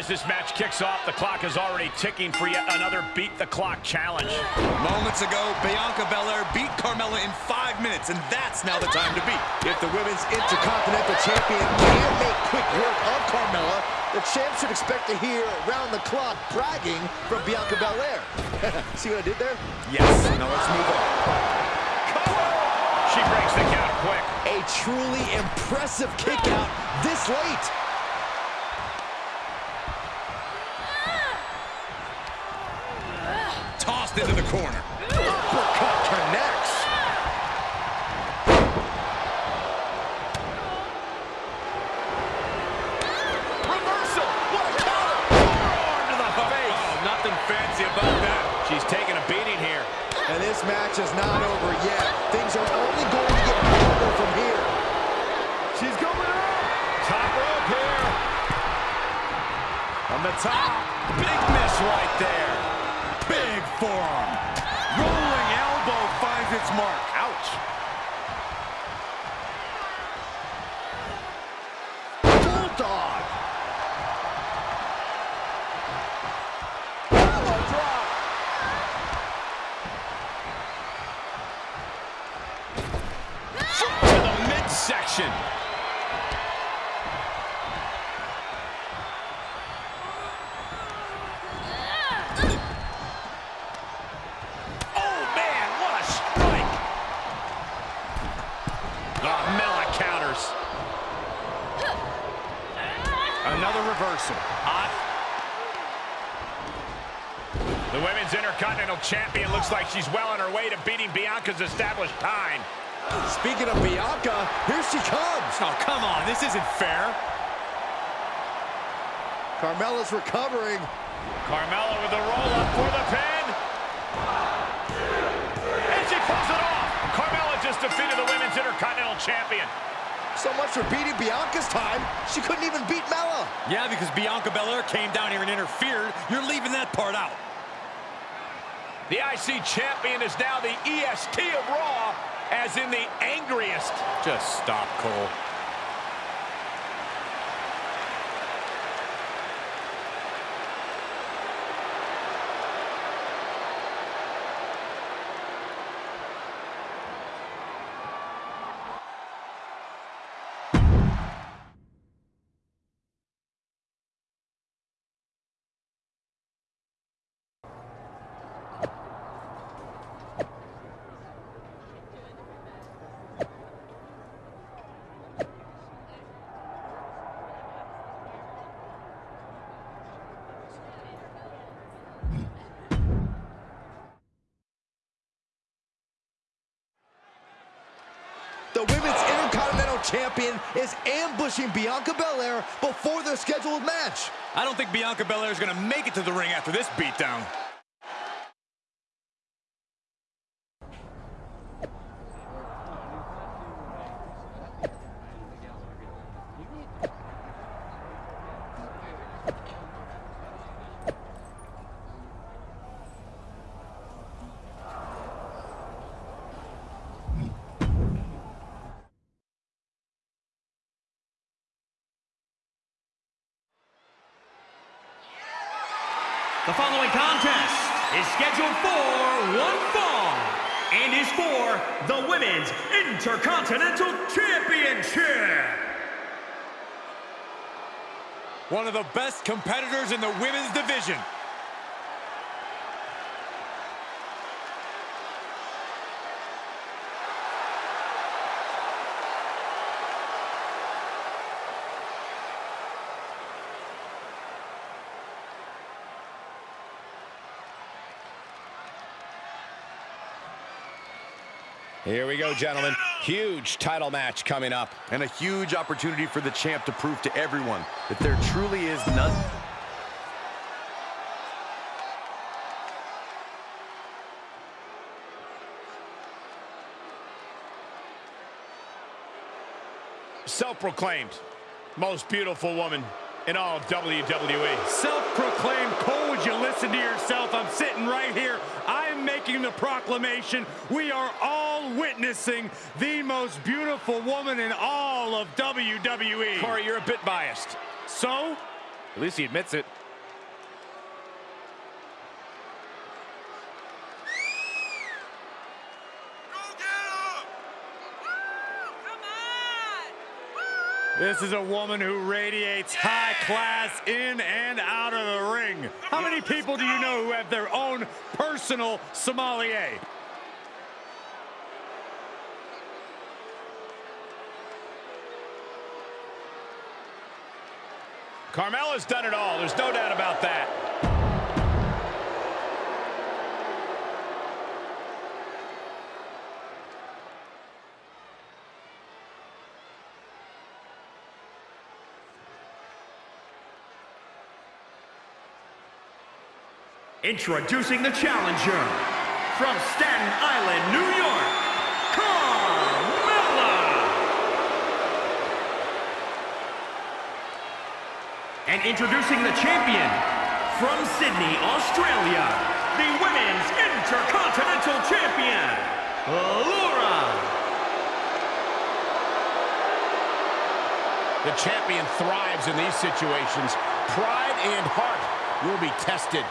As this match kicks off, the clock is already ticking for yet another beat-the-clock challenge. Moments ago, Bianca Belair beat Carmella in five minutes, and that's now the time to beat. If the Women's Intercontinental Champion can't make quick work of Carmella, the champ should expect to hear round-the-clock bragging from Bianca Belair. See what I did there? Yes. Now let's move on. She breaks the count quick. A truly impressive kick out this late. Tossed into the corner. Uppercut connects. Reversal! What a counter! Forearm to the oh, face! Oh, nothing fancy about that. She's taking a beating here. And this match is not over yet. Things are only going to get better from here. She's going up! Top rope here. On the top. Big miss right there. Forearm. Rolling elbow finds its mark. Ouch. Bulldog. Elbow drop. To the midsection. Another reversal. Hot. The Women's Intercontinental Champion looks like she's well on her way to beating Bianca's established time. Speaking of Bianca, here she comes. Oh, come on. This isn't fair. Carmella's recovering. Carmella with the roll-up for the pin. And she pulls it off. Carmella just defeated the Women's Intercontinental Champion. So much for beating Bianca's time, she couldn't even beat Mella. Yeah, because Bianca Belair came down here and interfered. You're leaving that part out. The IC Champion is now the EST of Raw, as in the angriest. Just stop, Cole. The Women's Intercontinental Champion is ambushing Bianca Belair before their scheduled match. I don't think Bianca Belair is going to make it to the ring after this beatdown. The following contest is scheduled for one fall and is for the Women's Intercontinental Championship. One of the best competitors in the women's division. Here we go, gentlemen. Huge title match coming up. And a huge opportunity for the champ to prove to everyone that there truly is none. Self-proclaimed most beautiful woman in all of WWE. Self-proclaimed Cole, would you listen to yourself? I'm sitting right here. I'm making the proclamation. We are all witnessing the most beautiful woman in all of WWE. Corey, you're a bit biased. So? At least he admits it. This is a woman who radiates high class in and out of the ring. How many people do you know who have their own personal sommelier? Carmella's done it all. There's no doubt about that. Introducing the challenger from Staten Island, New York, Carmella. And introducing the champion from Sydney, Australia, the Women's Intercontinental Champion, Laura. The champion thrives in these situations. Pride and heart will be tested.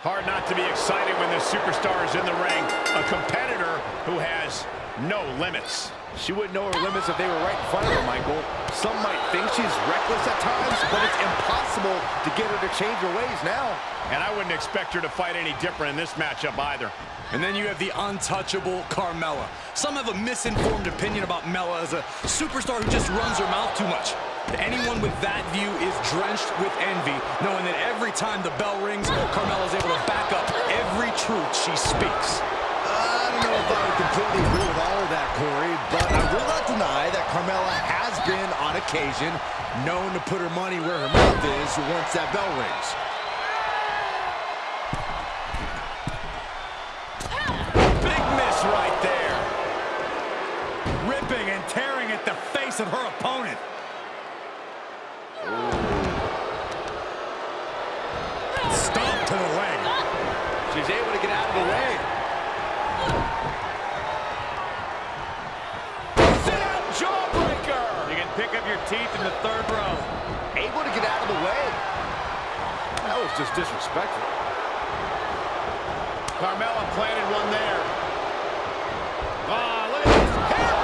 Hard not to be excited when the superstar is in the ring. A competitor who has no limits. She wouldn't know her limits if they were right in front of her, Michael. Some might think she's reckless at times, but it's impossible to get her to change her ways now. And I wouldn't expect her to fight any different in this matchup either. And then you have the untouchable Carmella. Some have a misinformed opinion about Mella as a superstar who just runs her mouth too much. Anyone with that view is drenched with envy, knowing that every time the bell rings, Carmella is able to back up every truth she speaks. I don't know if I would completely agree with all of that, Corey, but I will not deny that Carmella has been, on occasion, known to put her money where her mouth is once that bell rings. Big miss right there. Ripping and tearing at the face of her opponent. Stomp to the leg. She's able to get out of the way. Sit out jawbreaker. You can pick up your teeth in the third row. Able to get out of the way. That was just disrespectful. Carmella planted one there. Ah, look at this. Hair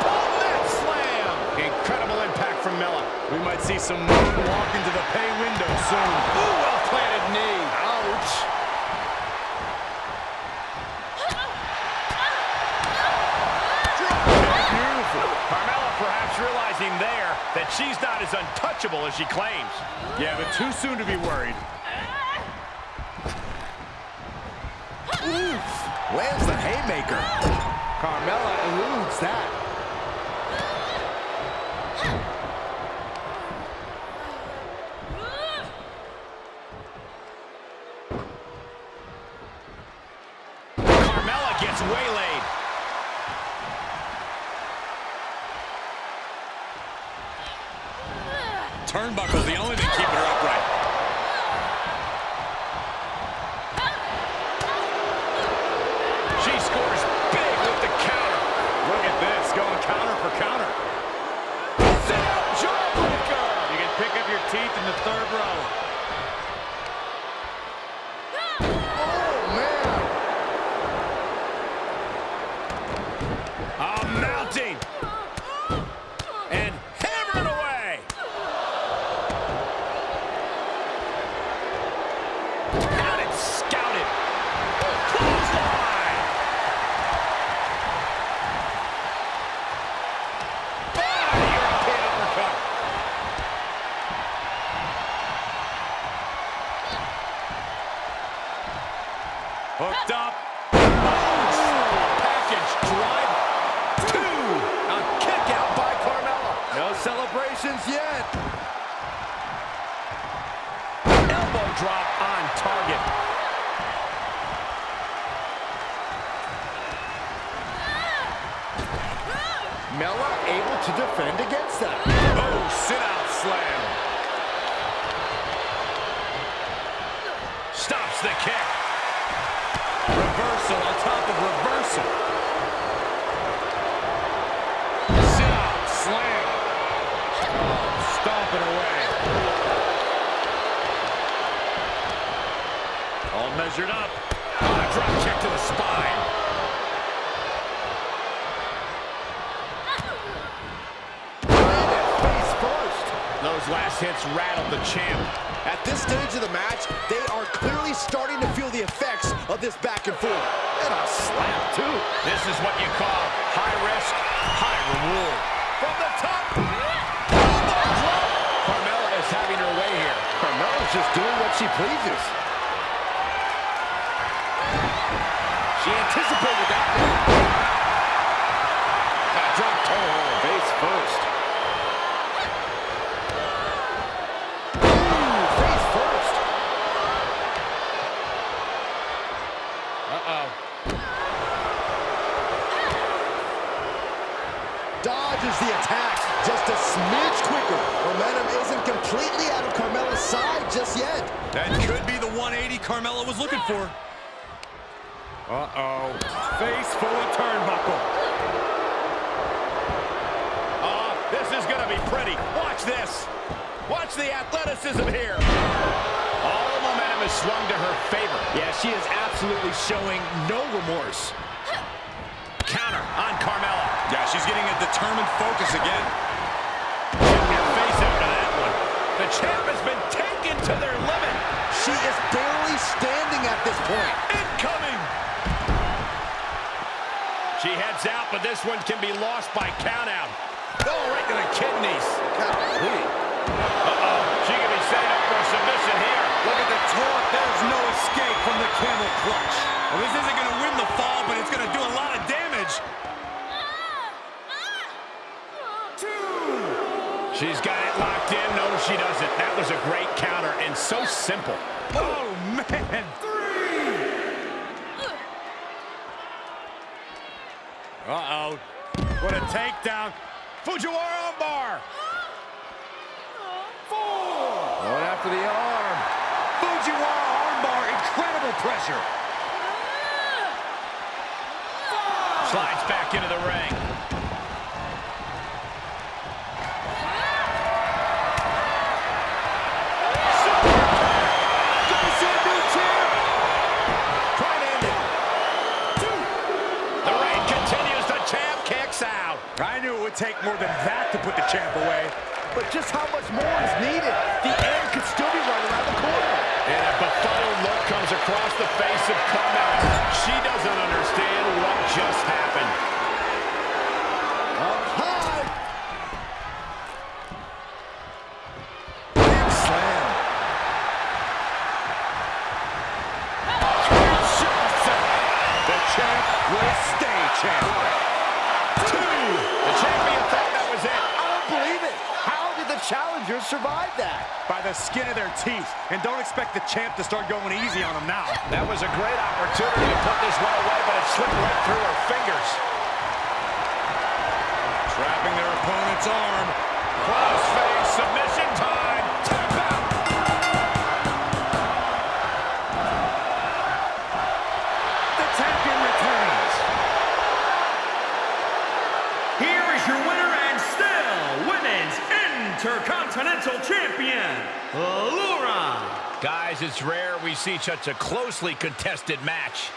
slam. Incredible impact from Mella. We might see some moonwalk into the pay window soon. Ooh, well planted knee. Ouch. Beautiful. Carmella perhaps realizing there that she's not as untouchable as she claims. Yeah, but too soon to be worried. Lands the haymaker. Carmella eludes that. Carmella gets waylaid. Turnbuckle's the only thing keeping her upright. She scores big with the counter. Look at this, going counter for counter. Sit out jawbreaker. You can pick up your teeth in the third row. Oh, man. Ah, mounting. And hammering away. Got it scouted. Clothesline. Ah, European uppercut. Hooked up. Package drive. Two. A kick out by Carmella. No celebrations yet. Elbow drop on target. Ah! Mella able to defend against that. Oh, sit out slam. Stops the kick. Reversal on top of reversal. Sit out slam. Measured up. Oh, drop kick to the spine. Face first. Those last hits rattled the champ. At this stage of the match, they are clearly starting to feel the effects of this back and forth. And a slap, too. This is what you call high risk, high reward. From the top. Carmella is having her way here. Carmella's just doing what she pleases. She anticipated that one. Got. Face oh, first. Ooh, face first. Uh-oh. Dodges the attack just a smidge quicker. Momentum isn't completely out of Carmella's side just yet. That could be the 180 Carmella was looking for. Uh-oh. Face full of turnbuckle. Uh, this is going to be pretty. Watch this. Watch the athleticism here. All the momentum is swung to her favor. Yeah, she is absolutely showing no remorse. Counter on Carmella. Yeah, she's getting a determined focus again. Check your face after that one. The champ has been taken to their limit. She is barely standing at this point. Incoming. She heads out, but this one can be lost by countout. Oh, right to the kidneys. Uh-oh. She can be set up for a submission here. Look at the torque. There's no escape from the camel clutch. Well, this isn't going to win the fall, but it's going to do a lot of damage. Two. She's got it locked in. No, she doesn't. That was a great counter and so simple. Oh, man. Uh-oh. What a takedown. Fujiwara armbar. Going after the arm. Fujiwara armbar. Incredible pressure. Ah. Slides back into the ring. Take more than that to put the champ away. But just how much more is needed? The end could still be right around the corner. And a befuddled look comes across the face of Carmella. She doesn't understand what just happened. Up high. Big slam. The champ will stay champ. Two. The champion thought that was it. I don't believe it. How did the challengers survive that? By the skin of their teeth. And don't expect the champ to start going easy on them now. That was a great opportunity to put this one away, but it slipped right through her fingers. Trapping their opponent's arm. Crossface submission time. Tap out. The champion returns. Here is your winner and still Women's Intercontinental Champion. Guys, it's rare we see such a closely contested match.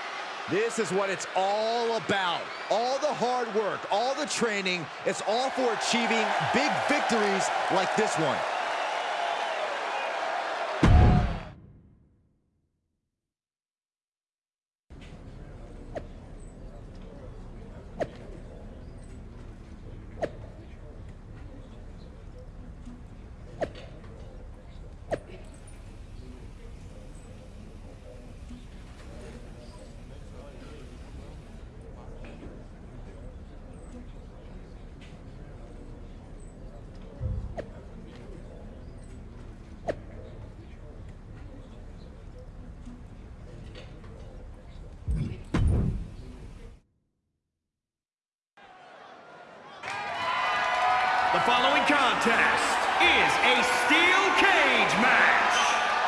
This is what it's all about. All the hard work, all the training, it's all for achieving big victories like this one. The following contest is a steel cage match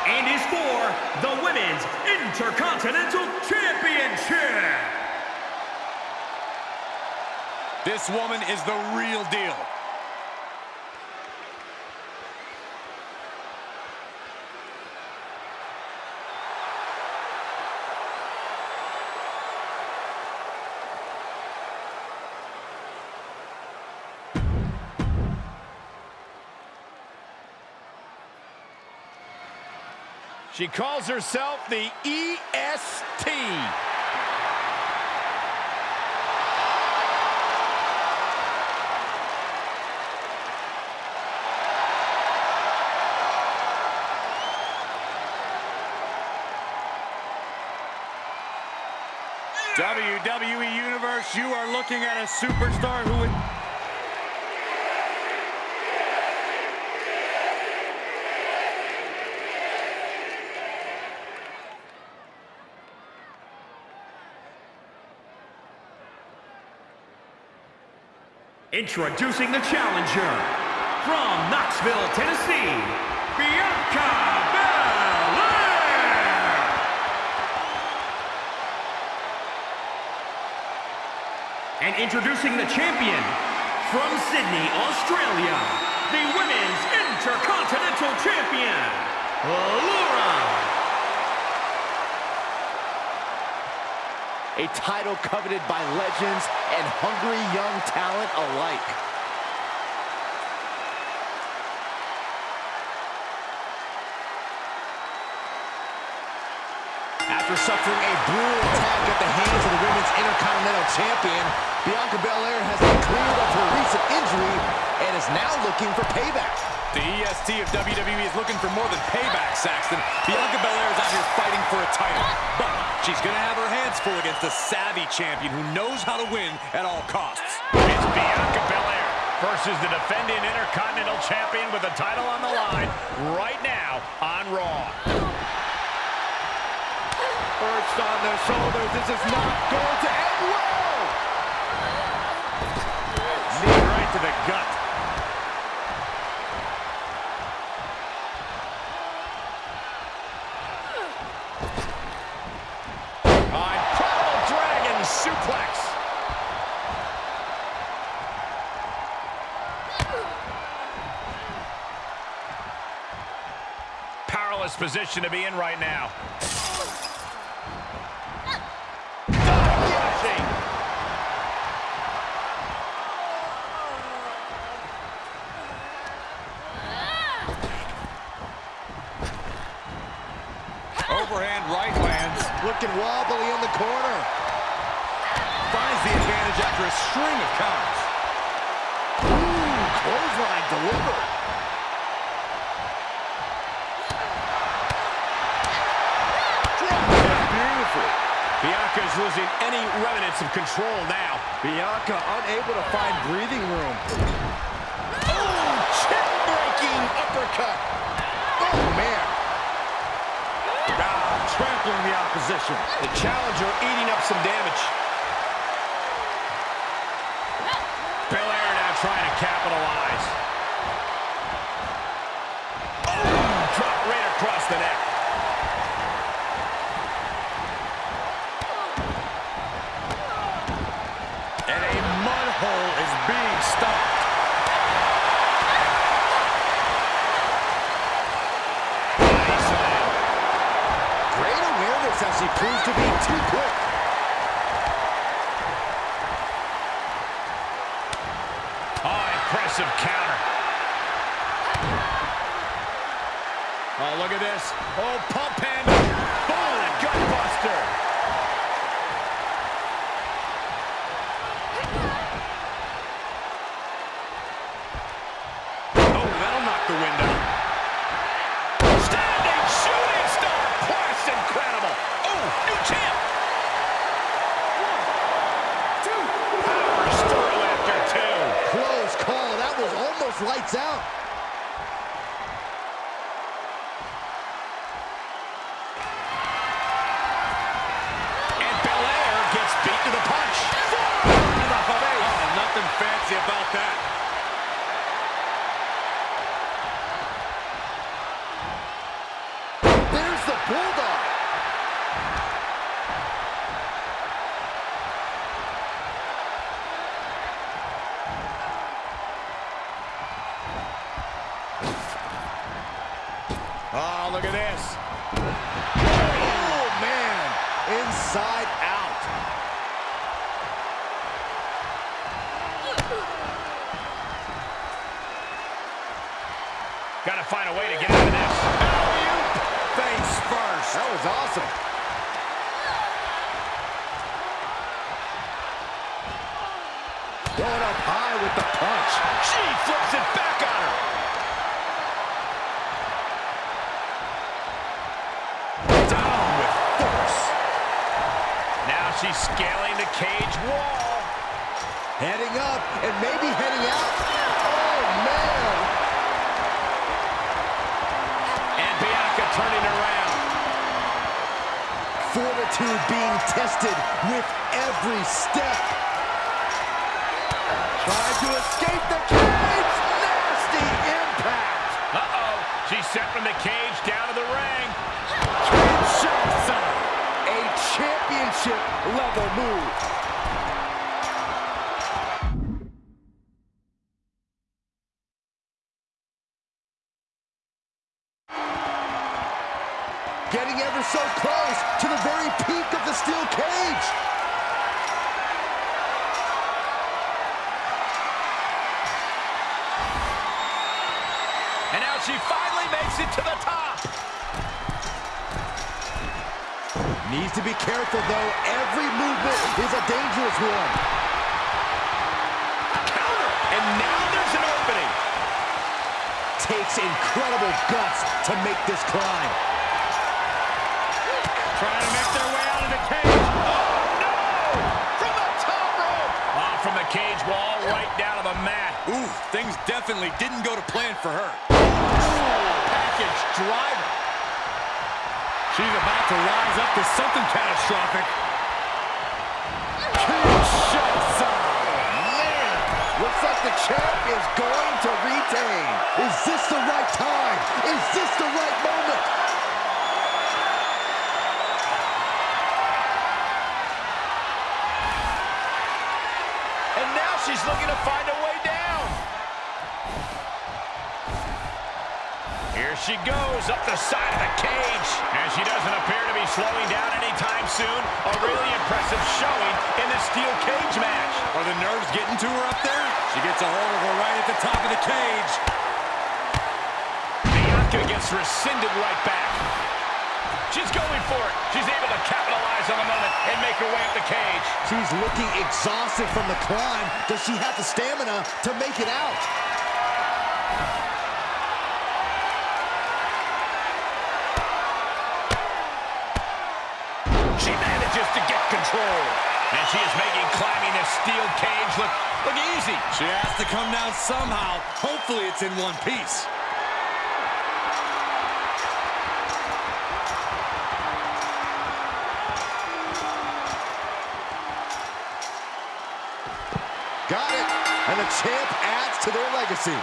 and is for the Women's Intercontinental Championship. This woman is the real deal. She calls herself the EST. WWE Universe, you are looking at a superstar who would... Introducing the challenger from Knoxville, Tennessee, Bianca Belair. And introducing the champion from Sydney, Australia, the Women's Intercontinental Champion, Laura A title coveted by legends and hungry young talent alike. After suffering a brutal attack at the hands of the Women's Intercontinental Champion, Bianca Belair has been cleared of her recent injury and is now looking for payback. The EST of WWE is looking for more than payback, Saxton. Bianca Belair is out here fighting for a title. But she's going to have her hands full against a savvy champion who knows how to win at all costs. It's Bianca Belair versus the defending Intercontinental Champion with the title on the line right now on Raw. Perched on the shoulders. This is not going to end well. Knee right to the gut. Position to be in right now. Overhand right lands. Looking wobbly in the corner. Finds the advantage after a string of counters. Ooh, clothesline delivered. Bianca's losing any remnants of control now. Bianca unable to find breathing room. Oh, chin-breaking uppercut. Oh, man. Ah, trampling the opposition. The challenger eating up some damage. Belair now trying to capitalize. Oh, drop right across the neck. Being stopped. Great awareness as she proves to be too quick. Oh, impressive counter. Oh, look at this. Oh, pump Going with the punch. She flips it back on her. Down with force. Now she's scaling the cage wall. Heading up and maybe heading out. Oh, man. And Bianca turning around. Fortitude being tested with every step. Trying to escape the cage. Nasty impact. Uh-oh. She's sent from the cage down to the ring. Kinshasa. A championship level move. Getting ever so close to the very peak of the steel cage. Needs to be careful, though. Every movement is a dangerous one. Counter. And now there's an opening. Takes incredible guts to make this climb. Trying to make their way out of the cage. Oh, no! From the top rope. Off from the cage wall, right down to the mat. Ooh, things definitely didn't go to plan for her. Package driver. She's about to rise up to something catastrophic. Kinshasa. Man, looks like the champ is going to retain. Is this the right time? Is this the right moment? And now she's looking to find a way Here she goes up the side of the cage. And she doesn't appear to be slowing down anytime soon. A really impressive showing in the steel cage match. Are the nerves getting to her up there? She gets a hold of her right at the top of the cage. Bianca gets rescinded right back. She's going for it. She's able to capitalize on the moment and make her way up the cage. She's looking exhausted from the climb. Does she have the stamina to make it out? Control. And she is making climbing this steel cage look, look easy. She has to come down somehow. Hopefully it's in one piece. Got it. And the champ adds to their legacy.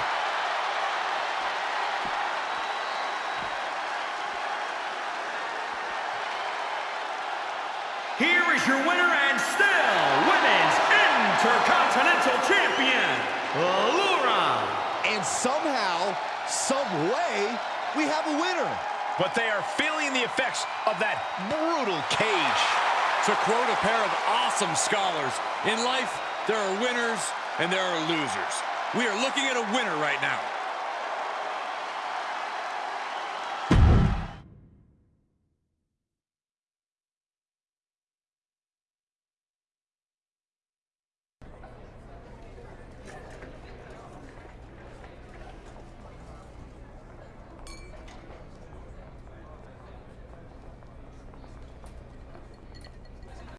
Here is your winner and still Women's Intercontinental Champion, Laura. And somehow, some way, we have a winner. But they are feeling the effects of that brutal cage. To quote a pair of awesome scholars, in life, there are winners and there are losers. We are looking at a winner right now.